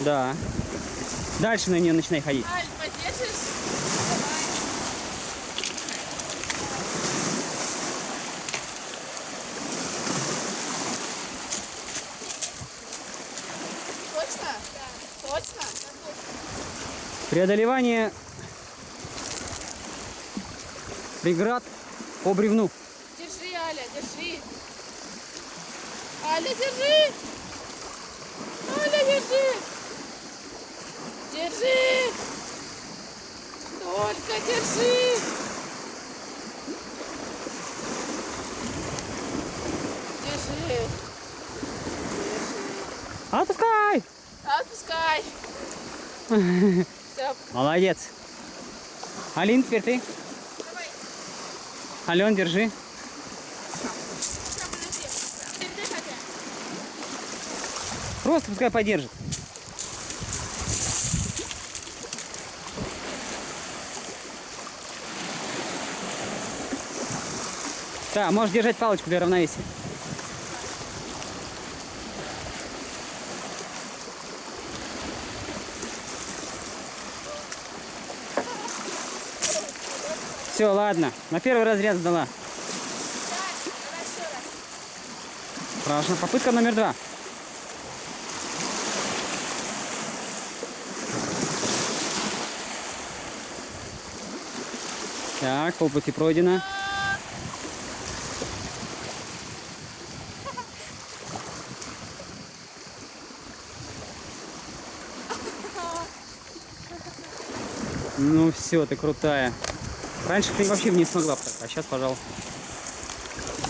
Да. Дальше на нее начинай ходить. Аль, поддержишь? Давай. Точно? Да. Точно? Преодолевание преград по бревну. Держи, Аля, держи. Аля, держи. Аля, держи. Держи. Только держи. Держи. Держи. Отпускай! Отпускай. Все, Молодец. Алин, теперь ты. давай. Ален, держи. Просто пускай подержит. Да, можешь держать палочку для равновесия. Все, ладно. На первый разряд сдала. Хорошо. Попытка номер два. Так, полпути пройдено. Ну все, ты крутая. Раньше ты вообще не смогла, а сейчас, пожалуйста.